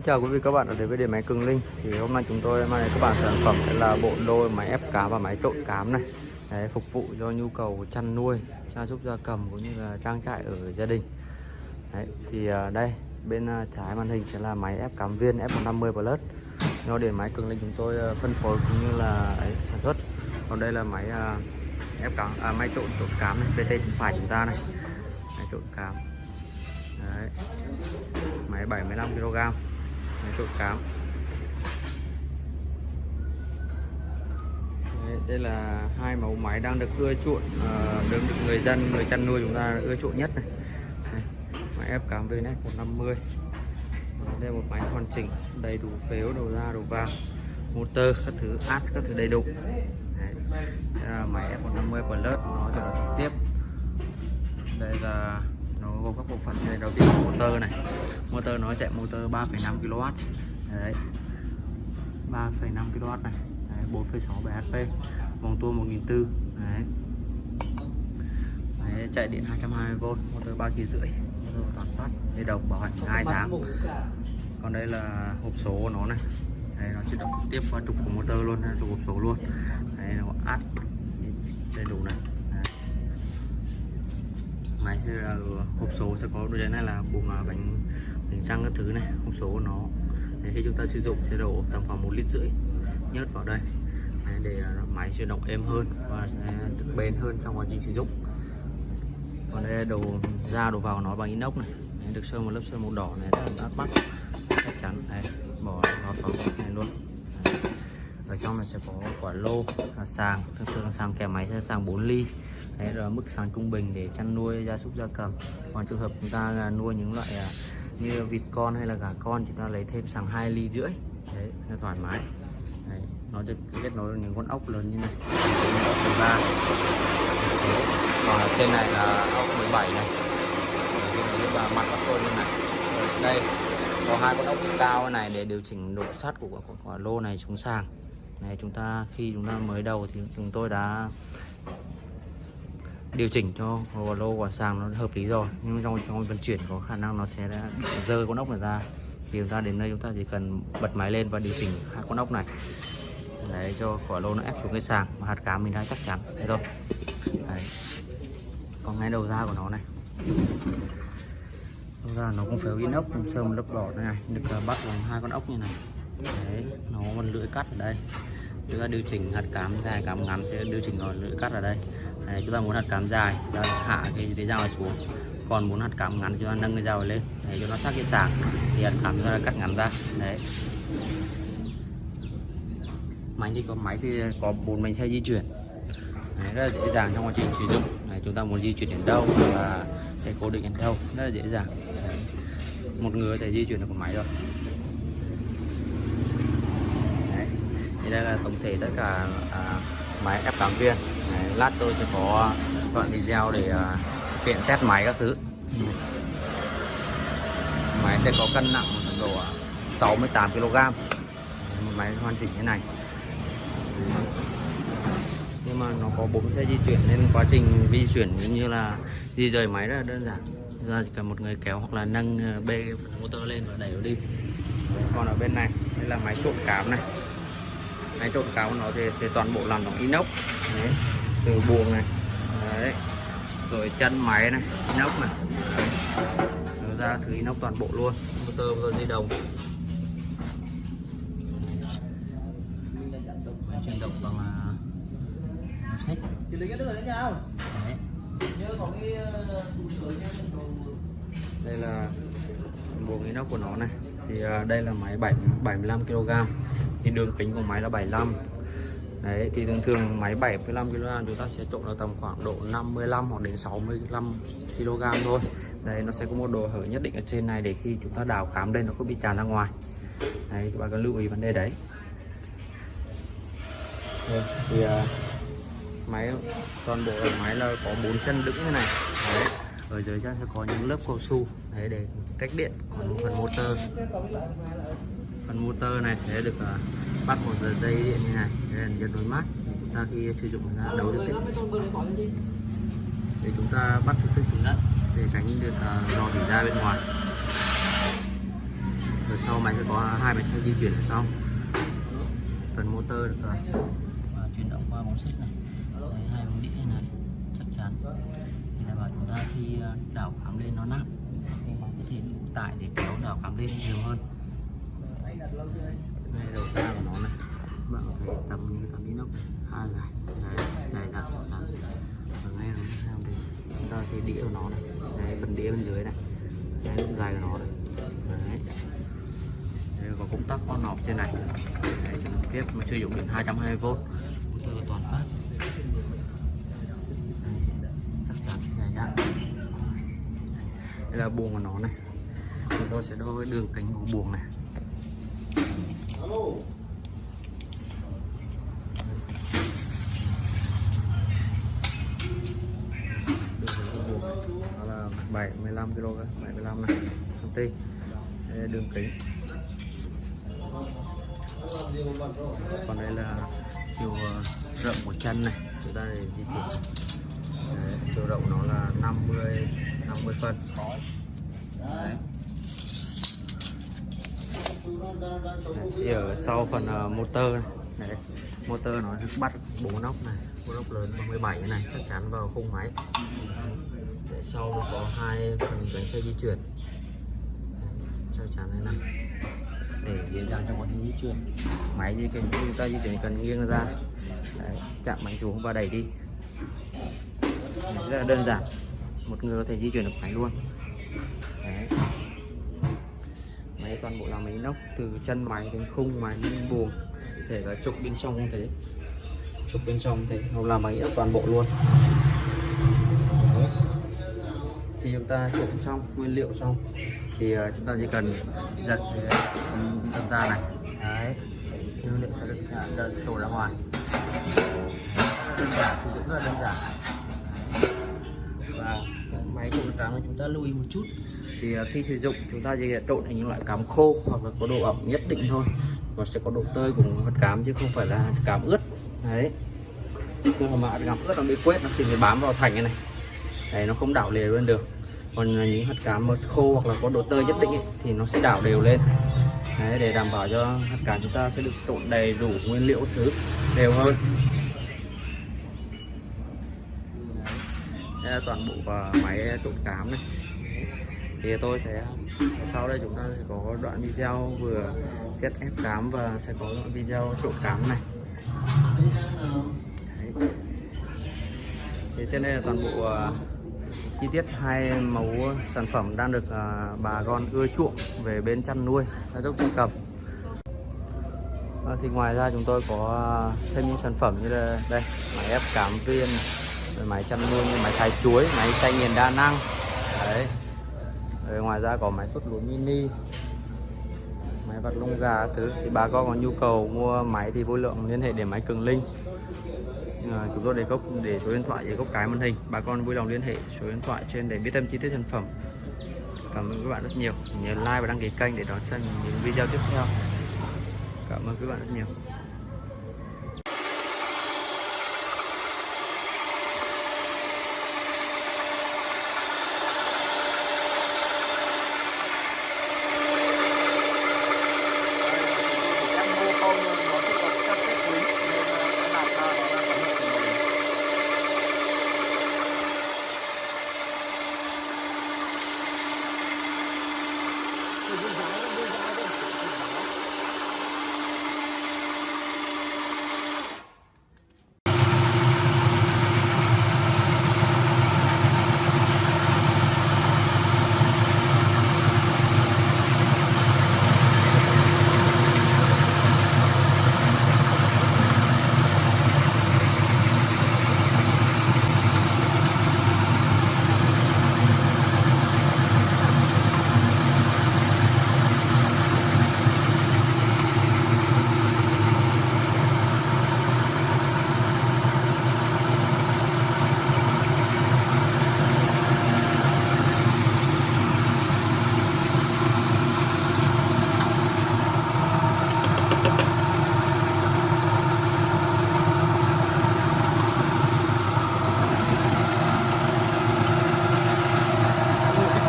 Xin chào quý vị các bạn đã đến với điện máy Cường Linh. Thì hôm nay chúng tôi mang đến các bạn sản phẩm là bộ đôi máy ép cám và máy trộn cám này. Đấy, phục vụ cho nhu cầu chăn nuôi gia súc gia cầm cũng như là trang trại ở gia đình. Đấy, thì à, đây bên à, trái màn hình sẽ là máy ép cám viên F150 Plus. Do điện máy Cường Linh chúng tôi à, phân phối cũng như là ấy, sản xuất. Còn đây là máy ép cám à, máy trộn trộn cám này bên tay phải chúng ta này. Máy trộn cám. Đấy. máy 75 kg máy trộn cám Đấy, đây là hai mẫu máy đang được ưa chuộng uh, được, được người dân người chăn nuôi chúng ta ưa chuộng nhất này. Máy ép cám VNS 150 ờ, đây là một máy hoàn chỉnh đầy đủ phếu đầu ra đầu vào. Motor các thứ át các thứ đầy đủ. Đấy. Đây là máy F150 Plus nó sẽ trực tiếp. Đây là nó gồm các bộ phận này đầu tiên là motor này motor nó chạy motor 3,5 kW đấy. 3,5 kW này. 4,6 bhp vòng tua 1400 đấy. đấy chạy điện 220V motor 3 kỳ rưỡi motor toàn phát dây đồng bảo hành 2 tháng. Còn đây là hộp số của nó này. Đấy, nó chỉ động tiếp qua trục của motor luôn trục hộp số luôn. Đấy nó át đầy đủ này. Máy sẽ là hộp số sẽ có đôi này là buồng à, bánh bánh răng các thứ này không số của nó. Để khi chúng ta sử dụng sẽ đổ tầm khoảng một lít rưỡi nhớt vào đây. Đấy, để à, máy sẽ động êm hơn và sẽ được bền hơn trong quá trình sử dụng. Còn đây đồ ra đồ vào nó bằng inox này. Đấy, được sơn một lớp sơn màu đỏ này rất là bắt mắt chắc chắn. Đây bỏ vào vào này luôn. Đấy. ở trong này sẽ có quả lô là sàng. Thường thường là sàng kèm máy sẽ sàng 4 ly. Đấy là mức sàng trung bình để chăn nuôi gia súc gia cầm. Còn trường hợp chúng ta nuôi những loại à, như vịt con hay là gà con chúng ta lấy thêm sàng 2 ly rưỡi. Đấy nó thoải mái. Đấy, nó được kết nối những con ốc lớn như này. Ốc 13 còn trên này là ốc 17 này. Và mặt ốc tôi như này. Đây có hai con ốc cao này để điều chỉnh độ sắt của quả lô này xuống sàng. Này chúng ta khi chúng ta mới đầu thì chúng tôi đã điều chỉnh cho hồ lô quả sàng nó hợp lý rồi. Nhưng trong trong vận chuyển có khả năng nó sẽ rơi con ốc này ra. Thì chúng ta đến đây chúng ta chỉ cần bật máy lên và điều chỉnh hai con ốc này. Đấy cho quả lô nó ép xuống cái sàng mà hạt cám mình đã chắc chắn. Thế thôi. Đấy. còn ngay đầu ra của nó này. Đầu ra nó cũng phếu inox sơn một lớp đỏ này, này. Được à, bắt bằng hai con ốc như này. Đấy nó còn lưỡi cắt ở đây. Chúng ta điều chỉnh hạt cám dài cám ngắn sẽ điều chỉnh rồi lưỡi cắt ở đây. Đấy, chúng ta muốn hạt cám dài chúng ta hạ cái cái dao này xuống. Còn muốn hạt cám ngắn chúng ta nâng cái dao này lên. Để cho nó sát cái sàng thì hạt cám chúng ta cắt ngắn ra. Đấy. Máy thì có máy thì có bốn bánh xe di chuyển. Đấy, rất là dễ dàng trong quá trình sử dụng. Đấy, chúng ta muốn di chuyển đến đâu và sẽ cố định đến đâu rất là dễ dàng. Đấy. một người có thể di chuyển được một máy rồi. Đấy. thì đây là tổng thể tất cả à, máy ép cám viên. Đấy, lát tôi sẽ có đoạn video để uh, tiện test máy các thứ. Máy sẽ có cân nặng độ à, 68 kg. Một máy hoàn chỉnh thế này. Nhưng mà nó có bốn xe di chuyển nên quá trình di chuyển như là di rời máy rất là đơn giản. Ra chỉ cần một người kéo hoặc là nâng à, bê motor lên và đẩy nó đi. Còn ở bên này đây là máy trộn cám này. Máy trộn cám của nó thì sẽ toàn bộ làm bằng inox. Đấy từ buồng này. Đấy. Rồi chân máy này inox này. Đấy. Rồi ra thứ inox toàn bộ luôn. Motor motor dây đồng. Chuyển động bằng uh, xích. Đấy. đây là buồng inox của nó này. Thì uh, đây là máy 7 75 kg thì đường kính của máy là 75 Đấy thì thường thường máy 75 kg chúng ta sẽ trộn là tầm khoảng độ 55 hoặc đến 65 kg thôi. Đấy nó sẽ có một độ hở nhất định ở trên này để khi chúng ta đào cám lên nó không bị tràn ra ngoài. Đấy các bạn cần lưu ý vấn đề đấy. Rồi, thì uh, máy toàn bộ máy là có bốn chân đứng như này. Đấy. Ở dưới chân sẽ có những lớp cao su đấy để cách điện còn phần motor phần motor này sẽ được uh, bắt một giờ dây điện như này đây là đối mát. Để chúng ta khi sử dụng ra đấu được để chúng ta bắt trực tiếp xuống đất để tránh được uh, rò rỉ ra bên ngoài. Ở sau máy sẽ có hai bánh xe di chuyển ở sau phần motor được rồi. Và chuyển động qua bóng xích này. Đấy, hai bóng đĩa này chắc chắn. Thì đảm bảo chúng ta khi ờ, đảo khám lên nó nặng thì có thể tải để kéo đảo khám lên nhiều hơn bạn tầm như tầm inox hai dài đấy này đặt chỗ sẵn và ngay nó theo đây? Chúng ta thấy đĩa của nó này. Đấy phần đĩa bên dưới này. Đấy cũng dài của nó này. Đấy. Đây có công tắc con nọc trên này. Đấy, tiếp mà sử dụng điện 220V motor toàn phát. Dài dặn đây là buồng của nó này. Chúng tôi sẽ đo đường kính của buồng này đường kính của buồng này nó là 75 kg 75 này đây đường kính. Còn đây là chiều ờ, rộng của chân này. Chúng ta để di chuyển. Đấy, chiều rộng nó là 50 50 phân. Đấy. Đấy, thì ở sau phần uh, motor này. Đấy, motor nó bắt bốn nóc này bốn nóc lớn 37 này chắc chắn vào khung máy. Để sau nó có hai phần bánh xe di chuyển. Đấy, chắn thế này để dễ dàng cho quá trình di chuyển máy di cần chúng ta di chuyển cần nghiêng ra. Đấy, chạm máy xuống và đẩy đi. Rất là đơn giản. Một người có thể di chuyển được máy luôn. Đấy. máy toàn bộ là máy nóc từ chân máy đến khung máy đến buồng. Thể là trục bên trong cũng thế. Trục bên trong thế. Nó là máy toàn bộ luôn. Đấy. thì chúng ta trộn xong nguyên liệu xong thì ờ, chúng ta chỉ cần giật ờ, cái ra này. Đấy. Nguyên liệu sẽ được đợt đổ ra ngoài đơn giản sử dụng rất là đơn giản. Và máy trộn cám chúng ta lưu ý một chút, thì ờ, khi sử dụng chúng ta chỉ trộn thành những loại cám khô hoặc là có độ ẩm nhất định thôi. Nó sẽ có độ tơi của vật cám chứ không phải là cám ướt. Đấy. Khi mà cám ướt nó bị quét, nó sẽ bị bám vào thành cái này. Đấy, nó không đảo đều lên được còn à, những hạt cám mà khô hoặc là có độ tơi nhất định ấy, thì nó sẽ đảo đều lên. Đấy, để đảm bảo cho hạt cám chúng ta sẽ được trộn đầy đủ nguyên liệu thứ đều hơn. Đây là toàn bộ và máy trộn cám này. Thì tôi sẽ sau đây chúng ta sẽ có đoạn video vừa tiết ép cám và sẽ có đoạn video trộn cám này. Đấy. thì trên đây là toàn bộ uh, chi tiết hai mẫu sản phẩm đang được à, bà con ưa chuộng về bên chăn nuôi, gia súc gia cầm. À, thì ngoài ra chúng tôi có à, thêm những sản phẩm như là đây, máy ép cảm viên máy chăn nuôi như máy thái chuối, máy xay nghiền đa năng. Đấy. Rồi ngoài ra có máy tốt lúa mini, máy vặt lông gà thứ. Thì bà con có nhu cầu mua máy thì vui lượng, liên hệ để máy cường linh à, chúng tôi để gốc để số điện thoại để gốc cái màn hình. Bà con vui lòng liên hệ số điện thoại trên để biết thêm chi tiết sản phẩm. Cảm ơn các bạn rất nhiều. Nhớ like và đăng ký kênh để đón xem những video tiếp theo. Cảm ơn các bạn rất nhiều.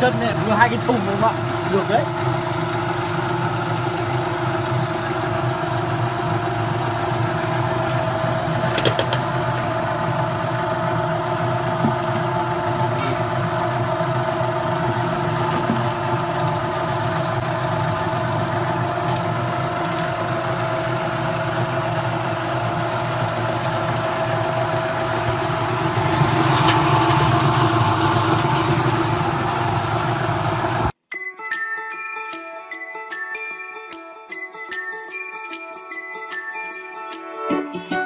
Chân này vừa hai cái thùng đúng không ạ được đấy. Bye.